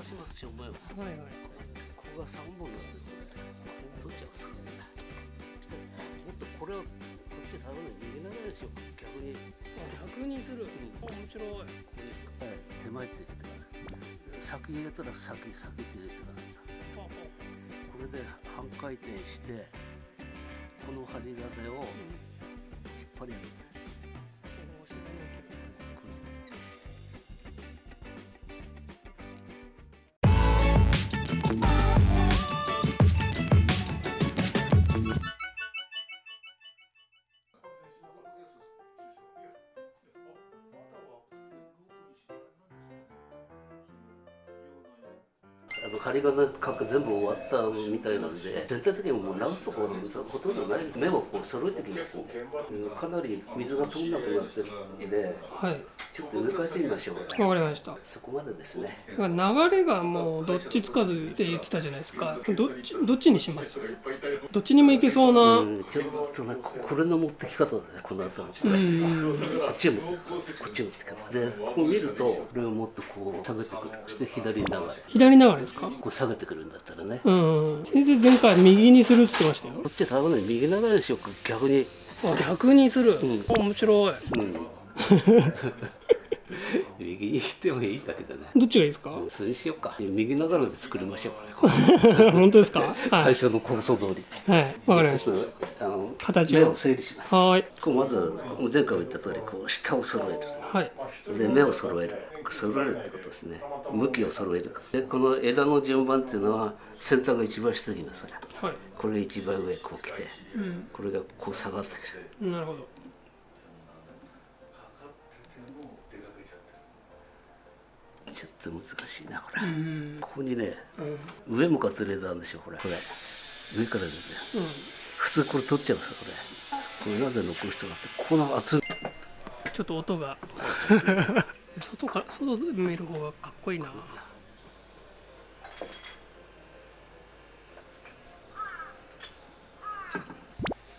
出します正面は。はいはい。ここが3本なんでこれどっちがすかねもっとこれをこっちただの逃げながらでしょ逆に。逆にする、あ面白い。手前って言って先入れたら先先って入れてからこれで半回転してこの針金を引っ張り上げて針金かく全部終わったみたいなんで全体的にもう直すところほとんどないです。目をこう揃えてきます。んでうん。かなり水が通んなくなってるんではい。ちょっと植え替えてみましょう。わかりました。そこまでですね。流れがもうどっちつかずって言ってたじゃないですか。どっちどっちにします？どっちにもいけそうな。うん。ちょっとねここれの持ってき方だねこの後の。こうん。っちを持ってこっちを持ってでこう見るとこれをもっとこう下げてくる。そして左に流れ。左流れですか？こう下げてくるんだったらね。うん。先生前回右にするって言ってましたよ。こっち多分ね右流れでしょ逆にあ逆にする、あ面白い。うん。右に行ってもいいだけどね。どっちがいいですか？うん。それにしようか。右流れで作りましょうかね 本当ですか？は最い、初の構想通り。はい、わかりましちょっとあの形を。目を整理します。たはーい。こうまず前回も言った通りこう下を揃える。はい。で目を揃える。揃えるってことですね向きを揃える。でこの枝の順番っていうのは先端が一番下にいますから。はい。これが一番上こう来てうん。これがこう下がってくる。なるほど。ちょっと難しいなこれ、うんここにねうん。上向かってる枝あるんでしょこれ。これ上から出て普通これ取っちゃうんですよこれ。これなぜ残る必要があってここの厚い。ちょっと音が 外か外で見る方がかっこいいな。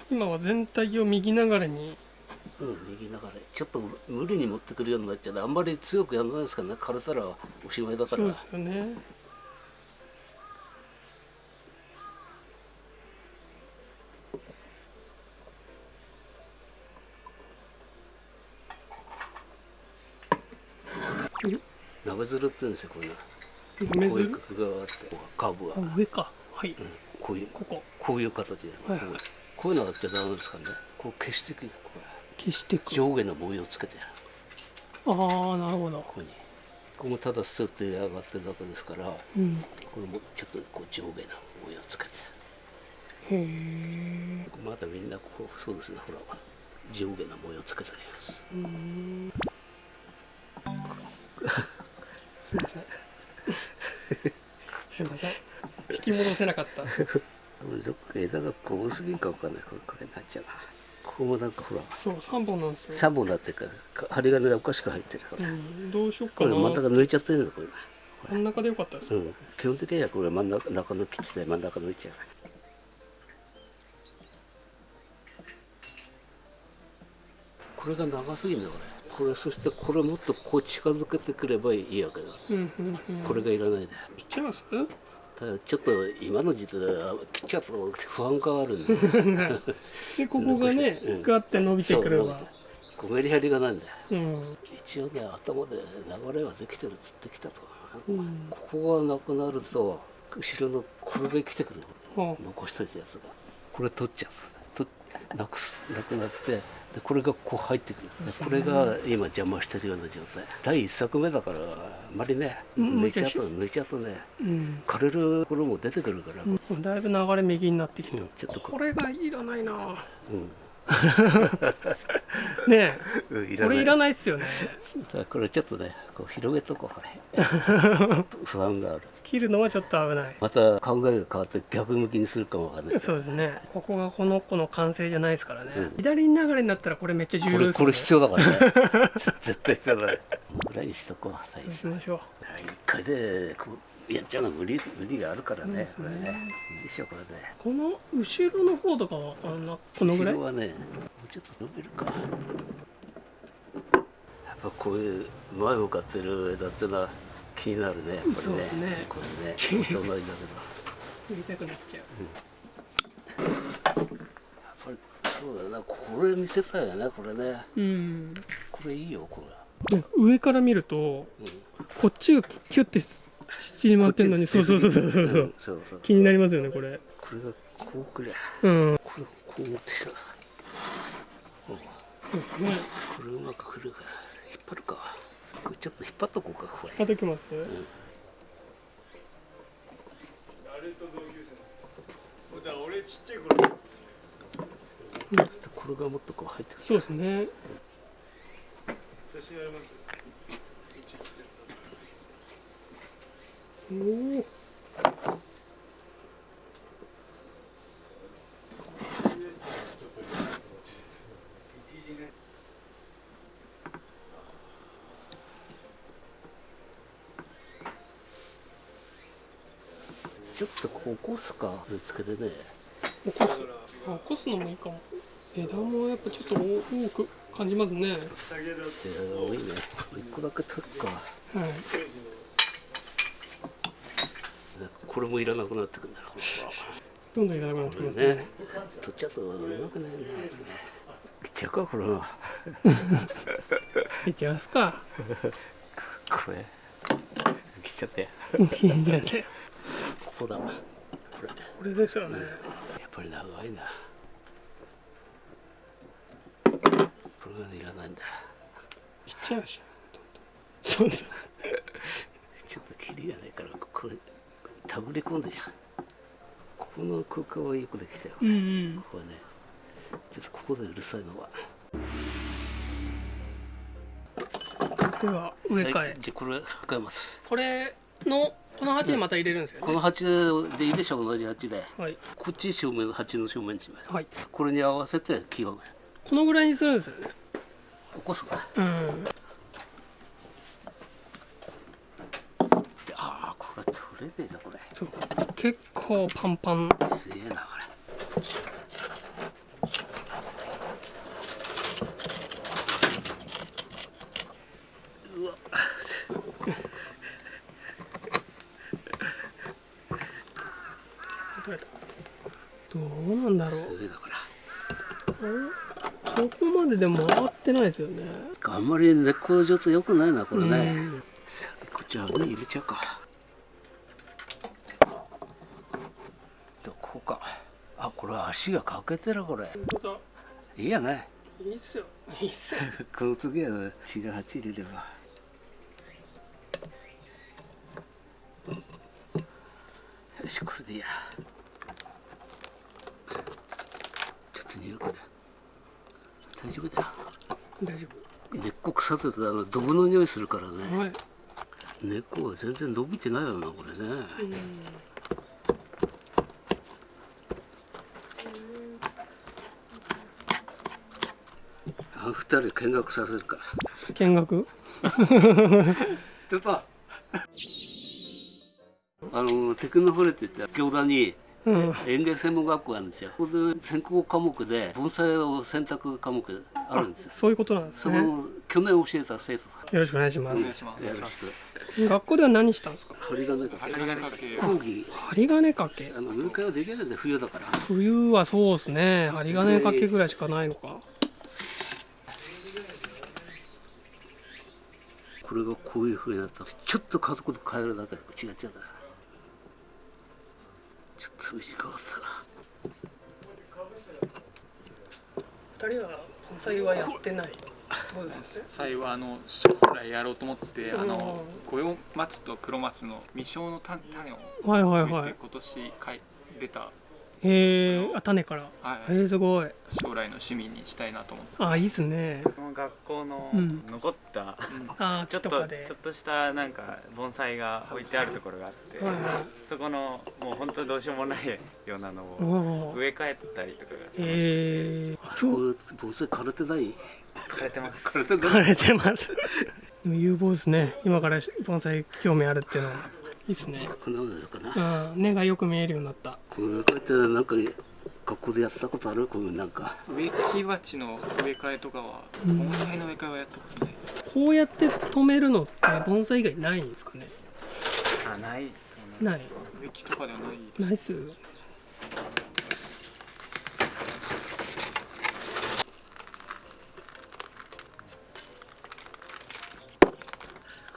今は全体を右流れに。うん、右流れ。ちょっと無理に持ってくるようになっちゃうあんまり強くやらないですからね。枯れたらおしまいだから。そうですよね鍋づるって言うんですよこういう。梅こういうず角があって。カーブが、上か。はい。こういう。ここ。こういう形で、はいはい。こういう。のがあっちゃダメですからね？こう消していくこ消していくれ上下の模様をつけてやる。ああなるほど。ここに。ここもただスッて上がってるだけですからこうん。れもちょっとこう上下の模様をつけて。へえまだみんなこうそうですねほら。上下の模様をつけてありますうんすいません。すいません。引き戻せなかった。どっか枝がこう多すぎんかわかんない。これこれになっちゃうな。ここもなんかほら。そう3本なんですよ、3本なってるから針金がおかしく入ってるから、うん、どうしようこかな。れ真ん中抜いちゃってるんだこれ真ん中でよかったです、うん、基本的にはこれ真ん中中抜きって真ん中抜いちゃうこれが長すぎるんだこれこれそしてこれもっとこう近づけてくればいいわけだ、うんうんうん、これがいらないで切っちゃいます？ただちょっと今の時代は切っちゃうと不安があるんで。でここがね うん。ガッて伸びてくれば。こうメリハリがないんだよ。うん、一応ね頭で流れはできてるっつってきたと、うん。ここがなくなると後ろのこれで来てくるは残しといたやつが。これ取っちゃう。となくすなくなってでこれがこう入ってくる。でこれが今邪魔してるような状態。第一作目だからあんまりねうん抜いちゃうと抜いちゃうとねうん。枯れる頃も出てくるから、うん、だいぶ流れ右になってきた、うんちょっとここれがいらないな。うん ねうんこれいらないっすよね。これちょっとねこう広げとこうこれ。不安がある。切るのはちょっと危ない。また考えが変わって逆向きにするかもわかんない。そうですね。ここがこの子の完成じゃないですからね、うん。左に流れになったらこれめっちゃ重要ですよ、ね、これ必要だからね。絶対必要だねぐらいにしとこうそうしましょう。一回でこうやっちゃうのは無理無理があるからねそうですね。これね。いいでしょこれねこの後ろの方とかはあんなこのぐらい？後ろはねもうちょっと伸びるか。やっぱこういう前向かってる枝っていうのは気になるねこれね。ね。これね大人だけど売りたくなっちゃやっぱりそうだよな。これ見せたいよねこれね。ううん。これいいよこね上から見るとれ、うん、こっちがキュッて縮まってんのに。そうそうそうそう。そう,、そう。気になりますよねこれ。これがこうくりゃ、うん、これこう持ってきた、うん、これうまくくるか引っ張るか。ちょっと引っ張っとこうかこれ。引っ張ときます、うん。俺ちっちゃい頃。ちょっとこれがもっとこう入ってそうですね。写真あります。おおちょっとこう起こすかぶつけてね。起こすあ起こすのもいいかも。枝もやっぱちょっと多く感じますね。はい下げだってえー、多いね。一個だけ取るかこれもいらなくなってくるんだこどんどんいらなくなってきますね。取っちゃうとうまくないんだよねいっちゃうかこれは。いっちゃいますか。これ。切っちゃっていいんじゃないここだ。これ。やこれですよね。っぱり長いな。これがいらないんだ。ちっちゃいしそうです。ちょっと切りがないからこれ手繰り込んでじゃん。ここの空間はよくできたよ、うんうん。ここはね。ちょっとここでうるさいのは。では植え替え、はい、じゃあこれ変えます。これのこの鉢にまた入れるんですよね。この鉢でいいでしょ同じ鉢で。はい。こっち正面鉢の正面にします。はい。これに合わせて木をこのぐらいにするんですよね。起こすか。うんでああこれ取れねえだこれそう結構パンパン。すげえなこれうわ。どうなんだろすげえだこれうここまででも回ってないですよね。あんまり根っこの状態良くないなこれね、こっち網入れちゃうかどこか。あこれ足が欠けてるこれ。いいやねい。いっすよ。いいっすよ。この次は血が8入れれば。よしこれでいいや。ちょっと匂いかだ大丈夫だよ。大丈根っこ腐っててあのドブの匂いするからね。夫はい。根っこが全然伸びてないよなこれね。うんあの二人見学させるから。見学？ちょっとあのテクノフォレって言って京田にうん。園芸専門学校があるんですよ。ここで専攻科目で盆栽を選択科目あるんですよ。そういうことなんですね。よその去年教えた生徒ろしくお願いしまお願いします。さんよろしく学校では何したんですか？針金か針金かけ。講義。針金掛け。あの入会はできないんで冬だから。冬はそうですね。針金掛けぐらいしかないのかこれがこういうふうになったちょっと家族と変えるだけで違っちゃうんだ。ちょっと短かったな。二人は盆栽はやってない？そうです？ね最後はあの将来やろうと思ってあのう五葉松と黒松の未生の種種をはいはい植えはい。て今年かい出たへえあ種から。はいへえすごい。将来の趣味にしたいなと思って。あいいっすね。この学校のうん。残った、あちょっとちょっとしたなんか盆栽が置いてあるところがあって、はいはい。そこのもう本当どうしようもないようなのおをお植え替えたりとかが楽しくて。へえあそこ盆栽枯れてない？枯れてます。枯れてない？枯れてます。でも有望ですね。今から盆栽興味あるっていうのはいいっすね。こんなもんだかな。うん。根がよく見えるようになった。こうやってなんか学校でやったことある？こういうなんか。植木鉢の植え替えとかはうん盆栽の植え替えはやったことない。こうやって止めるのって盆栽以外ないんですかね？あないない。植木とかではないです。ないっすよ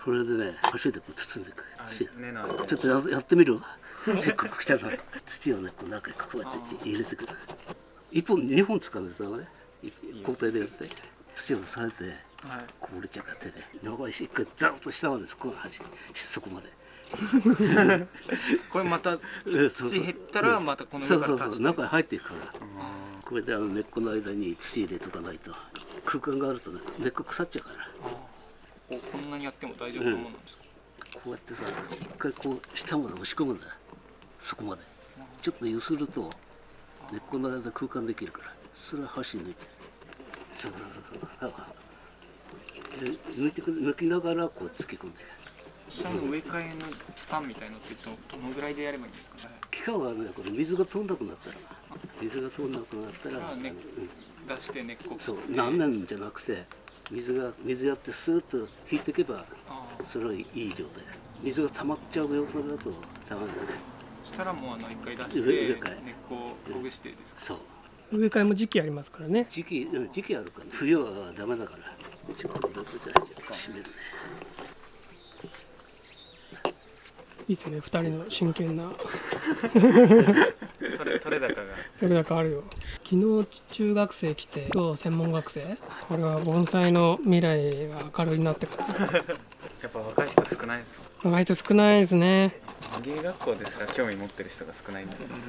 これでね箸でこう包んでいくあ土ちょっとややってみるせっかく来たら土をねこう中にこうやって入れてくる。一本二本使うんですよね。交代でやって。土を押さえてはい。こぼれちゃうから手で長いし一回ザッと下までそこが端そこまで。これまた土減ったらまたこのそう上から足してそうそう。中に入っていくから。これであの根っこの間に土入れとかないと。空間があるとね根っこ腐っちゃうからここんなにやっても大丈夫なものなんですか、こうやってさ一回こう下まで押し込むんだよ。そこまで。ちょっと揺すると根っこの間空間できるから。それは箸抜いて。そうそうそうそう。で抜いてく抜きながらこう突き込んで。下の植え替えのスパンみたいのってどどのぐらいでやればいいんですか？ね期間はねこれ。水が通んなくなったら。水が通んなくなったら、あねうん。出して根っこ。そう。何年じゃなくて水が水やってスーッと引いていけばそれはいい状態。水が溜まっちゃう状態だとダメだね。そしたらもうあの一回出して植え根っこをほぐしてですか？そう。植え替えも時期ありますからね。時期うん時期あるから、冬はダメだからちょっと閉めるね。いいですね。二人の真剣な。取れ取れ高が。それだけあるよ昨日中学生来て今日専門学生？これは盆栽の未来が明るいなって感じ。やっぱ若い人少ないです意外と少ないですね。芸学校ですら興味持ってる人が少ないんだけどさ。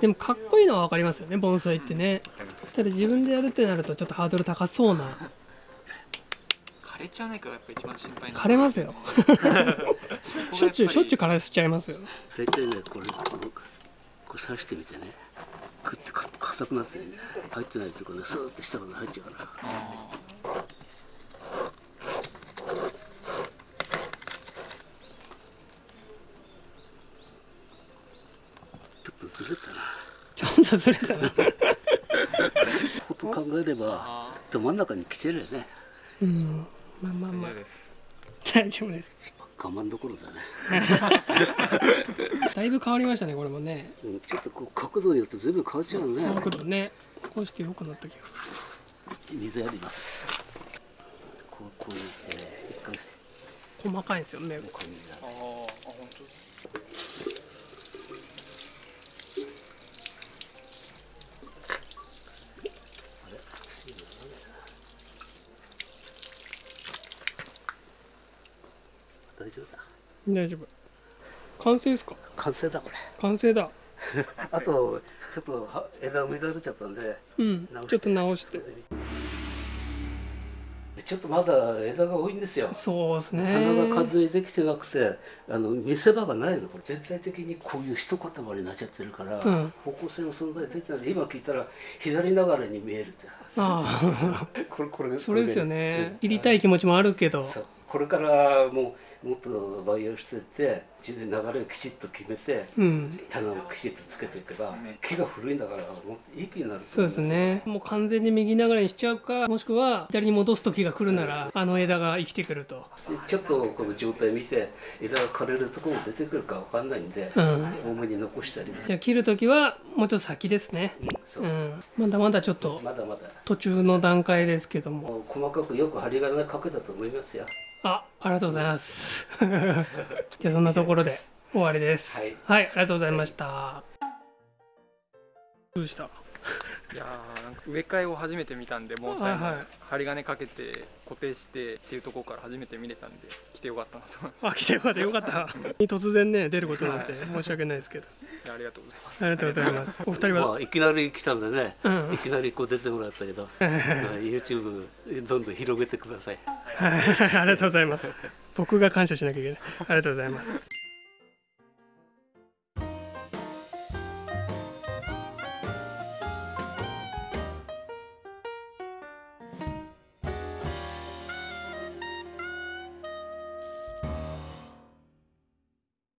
でもかっこいいのは分かりますよね盆栽ってね。でもただ自分でやるってなるとちょっとハードル高そうな。枯れちゃわないかがやっぱ一番心配枯れますよ。しょっちゅうしょっちゅうう枯らしちゃいますよ。大体ねこれこのこれ刺してみてね食ってか硬くなってね入ってないとこねスーッと下まで入っちゃうから。ちょっとずれたな。ちょっとずれたな。こと考えればあど真ん中に来てるよね。うん。まあまあまあ。大丈夫です我慢どころだね、だいぶ変わりましたねこれもね。うん、ちょっとこう角度によって随分変わっちゃうね。角度ねこうして良くなった気がす水やります。こうこういう、えー、細かいんですよね。こういう水やあああ本当大丈夫だ大丈夫。完成ですか？完成だこれ。完成だ。あとちょっとは枝が乱れちゃったんで。うん。ちょっと直して。ちょっとまだ枝が多いんですよ。そうですね。棚が完全にできてなくてあの見せ場がないの。これ全体的にこういう一塊になっちゃってるから、うん。方向性の存在出てない。今聞いたら左流れに見えるってああ。これこれそれですよね。うん。切りたい気持ちもあるけど。これからもうもっと培養してって自然流れをきちっと決めてうん。棚をきちっとつけていけば、ね。木が古いんだからもういい木になるとそうですね。もう完全に右流れにしちゃうかもしくは左に戻す時が来るならあの枝が生きてくると。ちょっとこの状態見て枝が枯れるところも出てくるかわかんないんで、うん。多めに残したりね。じゃあ切る時はもうちょっと先ですね。うんまだまだちょっとまだまだ。途中の段階ですけども。細かくよく針金かけたと思いますよあありがとうございます。じゃあそんなところで終わりです。はい。はい、ありがとうございました。どうした？いやーなんか植え替えを初めて見たんで盆栽のはいはい。針金かけて固定してっていうところから初めて見れたんで来てよかったなと思います。あ来てよかった。よかった。突然ね出ることになって申し訳ないですけど。い。やありがとうございます。ありがとうございます。お二人は？まあいきなり来たんでね、うんいきなりこう出てもらったけど、まあ YouTube どんどん広げてくださいはい ありがとうございます。僕が感謝しなきゃいけない。ありがとうございます。